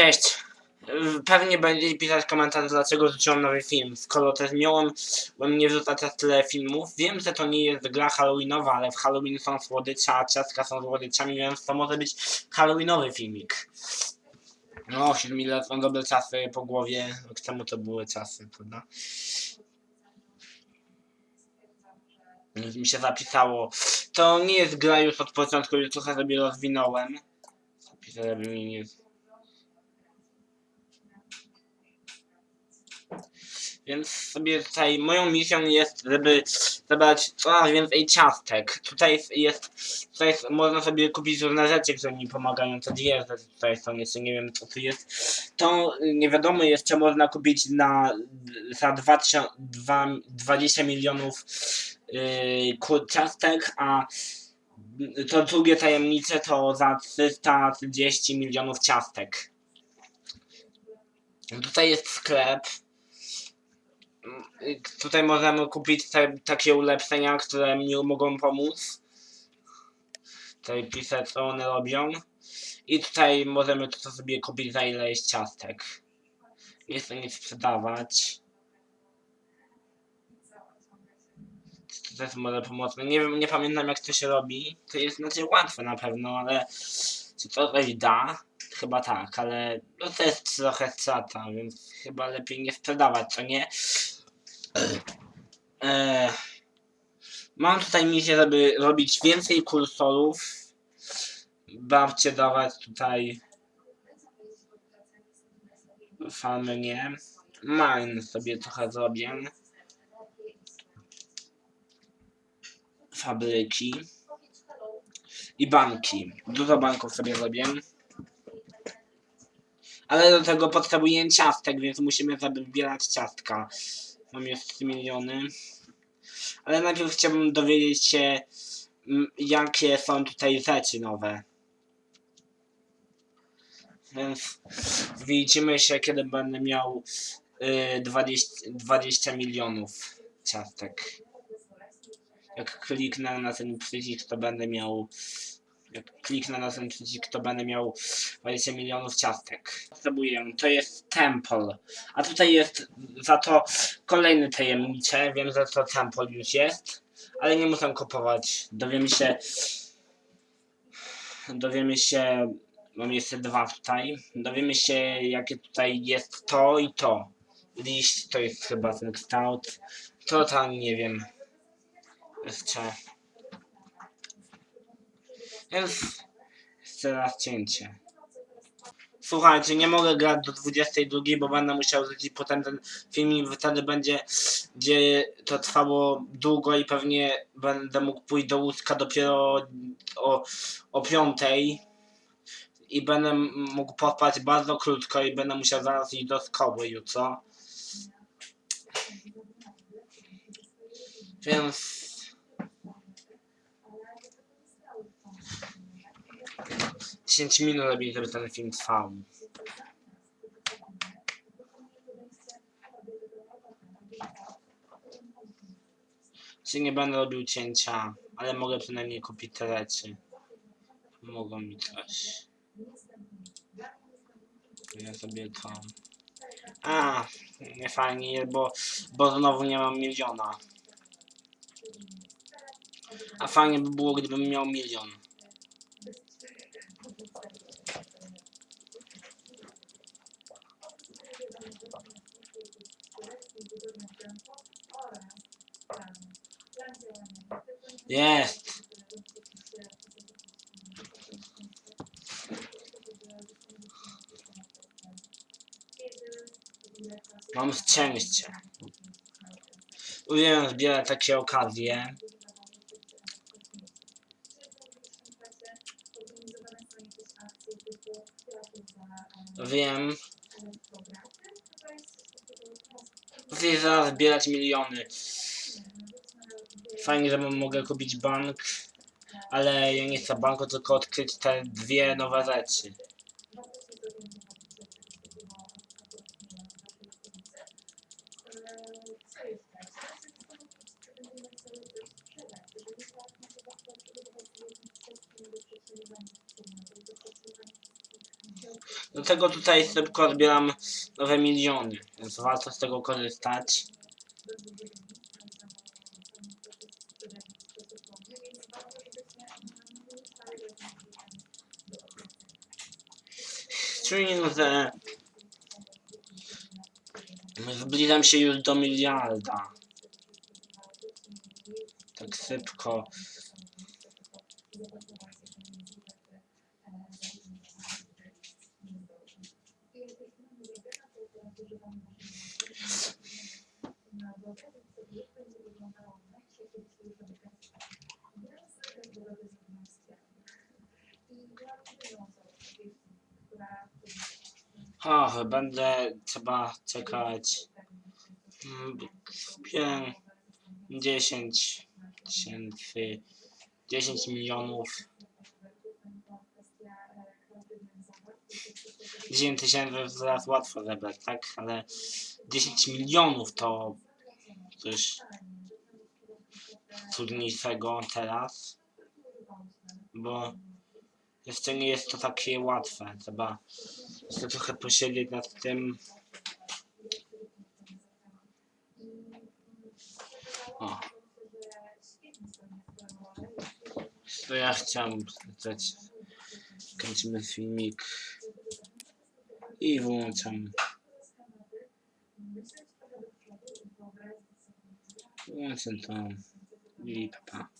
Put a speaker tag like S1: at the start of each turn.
S1: Cześć. Pewnie będziecie pisać komentarz, dlaczego rzuciłem nowy film. Skoro też miałem, bo mnie wrzuca teraz tyle filmów. Wiem, że to nie jest gra halloweenowa, ale w Halloween są słodycze, a ciastka są słodyczami, więc to może być halloweenowy filmik. No, 7 lat są dobre czasy po głowie. Rok temu to były czasy, prawda? Mi się zapisało. To nie jest gra już od początku, już trochę sobie rozwinąłem. Zapisać, żeby mi nie... Więc sobie tutaj moją misją jest, żeby zebrać coraz więcej ciastek. Tutaj jest- tutaj jest, można sobie kupić różne rzeczy, które mi pomagają. Dwie rzeczy tutaj są, jeszcze nie wiem co tu jest. To nie wiadomo jeszcze można kupić na za 20, dwa- 20 milionów yy, ciastek, a to drugie tajemnice to za 330 milionów ciastek. Tutaj jest sklep. Tutaj możemy kupić te, takie ulepszenia, które mi mogą pomóc. Tutaj piszę co one robią. I tutaj możemy to sobie kupić za ciastek. Jest to nie sprzedawać. To też może pomocne. Nie wiem, nie pamiętam jak to się robi. To jest znaczy łatwe na pewno, ale czy to coś da? Chyba tak, ale no to jest trochę strata, więc chyba lepiej nie sprzedawać, co nie? Eee, mam tutaj misję, żeby robić więcej kursorów. Babcie dawać tutaj farmy nie. Mine sobie trochę zrobię. Fabryki. I banki. Dużo banków sobie zrobię. Ale do tego potrzebuję ciastek, więc musimy zabierać ciastka. Mam 3 miliony. Ale najpierw chciałbym dowiedzieć się, mm, jakie są tutaj rzeczy nowe. Więc widzimy się, kiedy będę miał y, 20, 20 milionów ciastek. Jak kliknę na ten przycisk, to będę miał. Kliknę na ten przycisk, to będę miał 20 milionów ciastek. Potrzebuję, to jest temple. A tutaj jest za to kolejny tajemnicze. Wiem, że to temple już jest, ale nie muszę kupować. Dowiemy się. Dowiemy się. Mam jeszcze dwa tutaj. Dowiemy się, jakie tutaj jest to i to. Liść to jest chyba ten kształt. To tam nie wiem. Jeszcze. Więc jeszcze raz cięcie. Słuchajcie, nie mogę grać do 22, bo będę musiał zlecić potem ten filmik, wtedy będzie, gdzie to trwało długo i pewnie będę mógł pójść do łóżka dopiero o, o 5 i będę mógł pospać bardzo krótko i będę musiał zaraz iść do szkoły jutro. Więc 10 minut lepiej, żeby ten film trwał. Czy nie będę robił cięcia, ale mogę przynajmniej kupić te rzeczy. Mogą mi coś. Ja sobie to. A, nie fajnie, bo, bo znowu nie mam miliona. A fajnie by było, gdybym miał milion. Jest! Mam szczęście. Uwielbiam zbierać takie okazje. Wiem. Chcę zaraz zbierać miliony. Fajnie, że mogę kupić bank, ale ja nie chcę banku, tylko odkryć te dwie nowe rzeczy. Do tego tutaj szybko zbieram nowe miliony, więc warto z tego korzystać. Czyli że zbliżam się już do miliarda. Tak szybko. Och, będę trzeba czekać. Mm, Wiem, 10 tysięcy, 10 milionów. 10 tysięcy zaraz łatwo zebrać, tak? Ale 10 milionów to coś trudniejszego teraz. Bo jeszcze nie jest to takie łatwe. Trzeba jeszcze trochę posiedzieć nad tym. O. To ja chciałem zacząć. Kręcimy filmik. I wyłączam. Wyłączam to. I papa.